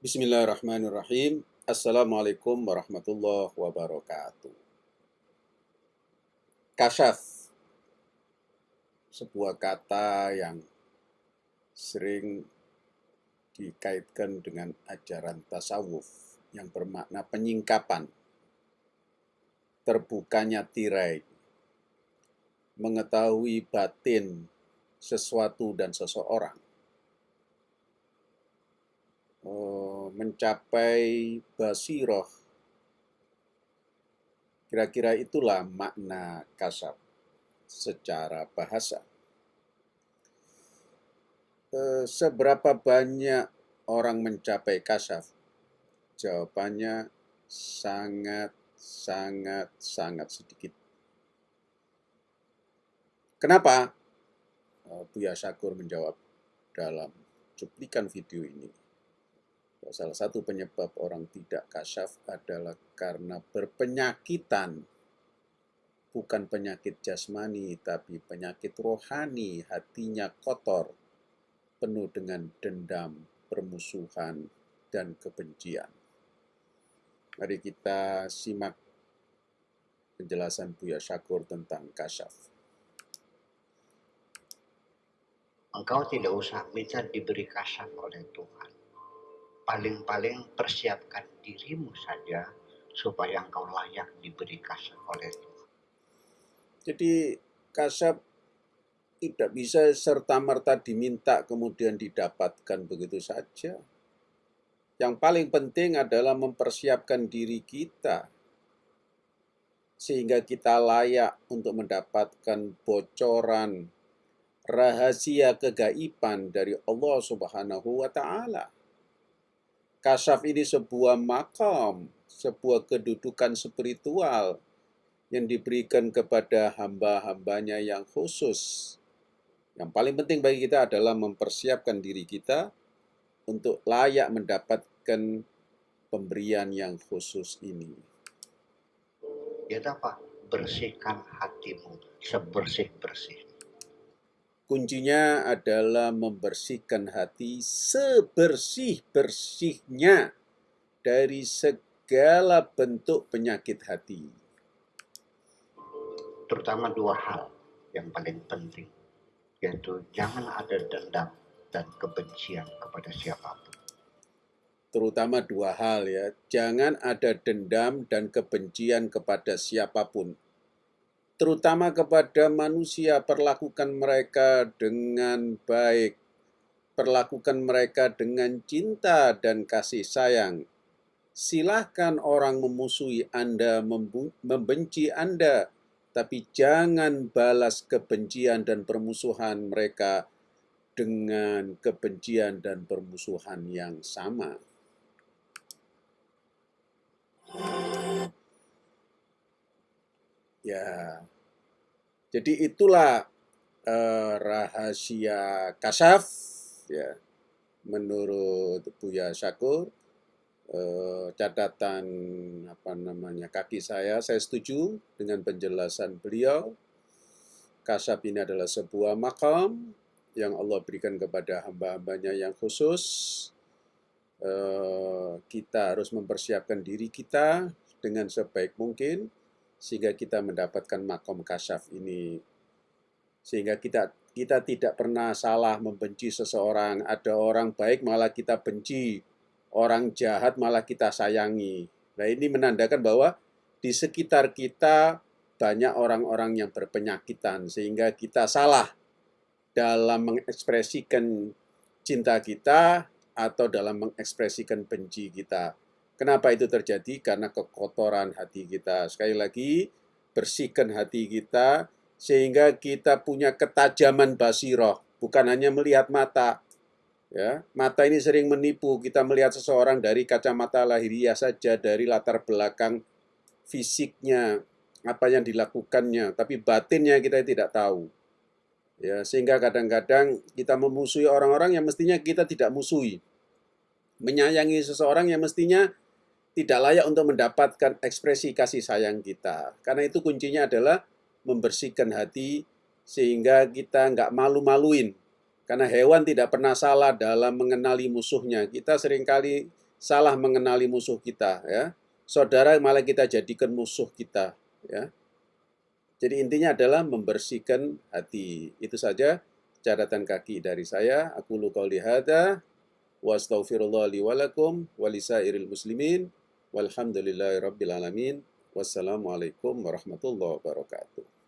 Bismillahirrahmanirrahim. Assalamualaikum warahmatullahi wabarakatuh. Kasyaf, sebuah kata yang sering dikaitkan dengan ajaran tasawuf yang bermakna penyingkapan, terbukanya tirai, mengetahui batin sesuatu dan seseorang mencapai basiroh. Kira-kira itulah makna kasab secara bahasa. Eh, seberapa banyak orang mencapai kasaf? Jawabannya sangat, sangat, sangat sedikit. Kenapa? Eh, Buya Syakur menjawab dalam cuplikan video ini Salah satu penyebab orang tidak kasyaf adalah karena berpenyakitan. Bukan penyakit jasmani, tapi penyakit rohani, hatinya kotor, penuh dengan dendam, permusuhan, dan kebencian. Mari kita simak penjelasan Buya Syakur tentang kasyaf. Engkau tidak usah minta diberi kasyaf oleh Tuhan paling-paling persiapkan dirimu saja supaya engkau layak diberi kasih oleh Tuhan. Jadi kasab tidak bisa serta-merta diminta kemudian didapatkan begitu saja. Yang paling penting adalah mempersiapkan diri kita sehingga kita layak untuk mendapatkan bocoran rahasia kegaiban dari Allah Subhanahu wa taala. Kasaf ini sebuah makam, sebuah kedudukan spiritual yang diberikan kepada hamba-hambanya yang khusus. Yang paling penting bagi kita adalah mempersiapkan diri kita untuk layak mendapatkan pemberian yang khusus ini. Ya apa? Bersihkan hatimu sebersih-bersih Kuncinya adalah membersihkan hati sebersih-bersihnya dari segala bentuk penyakit hati. Terutama dua hal yang paling penting, yaitu jangan ada dendam dan kebencian kepada siapa pun. Terutama dua hal ya, jangan ada dendam dan kebencian kepada siapa pun terutama kepada manusia, perlakukan mereka dengan baik, perlakukan mereka dengan cinta dan kasih sayang. Silahkan orang memusuhi Anda, membenci Anda, tapi jangan balas kebencian dan permusuhan mereka dengan kebencian dan permusuhan yang sama. Ya, jadi itulah uh, rahasia kasaf ya. Menurut Buya Syakur uh, catatan apa namanya kaki saya saya setuju dengan penjelasan beliau. Kasaf ini adalah sebuah makam yang Allah berikan kepada hamba-hambanya yang khusus. Uh, kita harus mempersiapkan diri kita dengan sebaik mungkin sehingga kita mendapatkan makom kasyaf ini. Sehingga kita kita tidak pernah salah membenci seseorang. Ada orang baik malah kita benci orang jahat malah kita sayangi. Nah ini menandakan bahwa di sekitar kita banyak orang-orang yang berpenyakitan sehingga kita salah dalam mengekspresikan cinta kita atau dalam mengekspresikan benci kita Kenapa itu terjadi? Karena kekotoran hati kita. Sekali lagi, bersihkan hati kita sehingga kita punya ketajaman basiroh, bukan hanya melihat mata. Ya, mata ini sering menipu. Kita melihat seseorang dari kacamata lahiriah saja, dari latar belakang fisiknya, apa yang dilakukannya, tapi batinnya kita tidak tahu. Ya, sehingga kadang-kadang kita memusuhi orang-orang yang mestinya kita tidak musuhi. Menyayangi seseorang yang mestinya tidak layak untuk mendapatkan ekspresi kasih sayang kita. Karena itu kuncinya adalah membersihkan hati sehingga kita nggak malu-maluin. Karena hewan tidak pernah salah dalam mengenali musuhnya. Kita sering kali salah mengenali musuh kita ya. Saudara malah kita jadikan musuh kita ya. Jadi intinya adalah membersihkan hati. Itu saja catatan kaki dari saya. Aku lu qauli hadza wa astaghfirullah li wa lakum wa lisairil muslimin walhamdulillahi. Wassalamualaikum warahmatullahi wabarakatuh.